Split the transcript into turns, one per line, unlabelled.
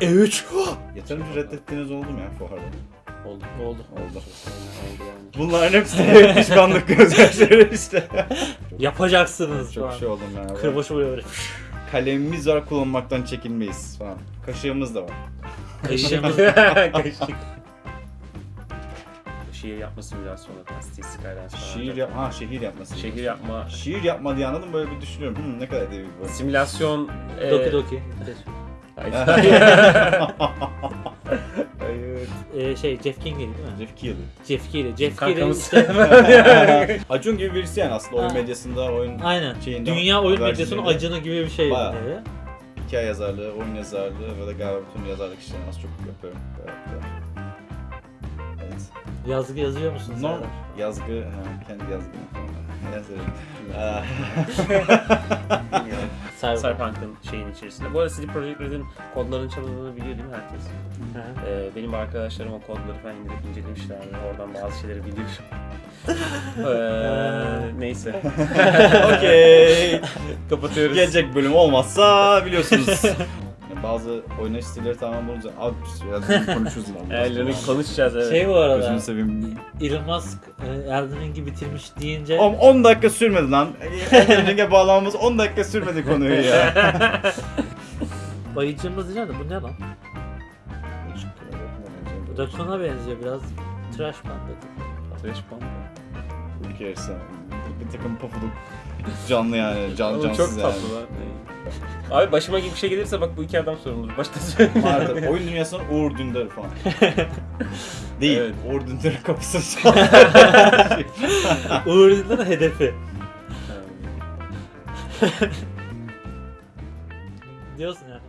E3.
Yeterince reddettiğiniz oldu mu ya fuarda?
oldu. Oldu.
Oldu. Bunların hepsi pişmanlık gözyaşları işte.
Yapacaksınız
Çok
falan.
şey oldum ben.
Kırbaçı buraya böyle.
Kalemimiz var kullanmaktan çekinmeyiz falan. Kaşığımız da var.
Kaşığımız.
Kaşık. Şiir yapma simülasyonu. Steve Skylines falan.
Şiir yap ha şehir yapması.
Şehir yapma.
Şiir yapma diye anladım böyle bir düşünüyorum. Hmm, ne kadar edebi bu.
Simülasyon. e,
Doki Doki.
Hayır.
Hayır.
Ee, şey Jeff Keighley değil mi?
Jeff Keighley.
Jeff Keighley. Jeff Keighley
Kankamız.
işte.
Acun gibi birisi yani aslında oyun
Ha.
medyasında oyun
Aynen.
Şeyinde,
Dünya oyun medyasının acını gibi bir şey.
Bayağı.
yani.
hikaye yazarlığı, oyun yazarlığı ve de galiba bütün yazarlık işlerini az çok yapıyorum. Evet. evet.
Yazgı yazıyor musun
Norm
Serdar?
yazgı, ha, kendi yazgım. Yazarım. Aa,
Cyberpunk.
Cyberpunk'ın şeyin içerisinde. Bu arada CD Projekt Red'in kodlarının çalındığını biliyor değil mi herkes?
Hı hı.
Ee, benim arkadaşlarım o kodları falan indirip incelemişlerdi. Oradan bazı şeyleri biliyorum. ee, neyse.
Okey.
Kapatıyoruz.
Gelecek bölüm olmazsa biliyorsunuz. Bazı oynayış stilleri tamamen bulunca abi biraz konuşuruz.
Ellerini konuşacağız evet.
Şey bu arada.
Gözünü seveyim.
Elon Musk e, Elden Ring'i bitirmiş deyince
10, 10 dakika sürmedi lan. Elden Ring'e bağlamamız 10 dakika sürmedi konuyu ya.
bayıcımız diyeceğim de bu ne lan? Bu da kana benziyor biraz. Trash Panda.
Trash Panda.
Bir kere sen bir takım pofuduk canlı yani can
Oğlum
cansız
çok
yani.
tatlı lan. Abi başıma gibi bir şey gelirse bak bu iki adam sorumlu. Başta söyleyeyim.
Maalesef oyun dünyasının Uğur Dündar falan. Değil.
Evet.
Uğur Dündar'ın kapısı.
Uğur Dündar'ın hedefi. Diyorsun yani.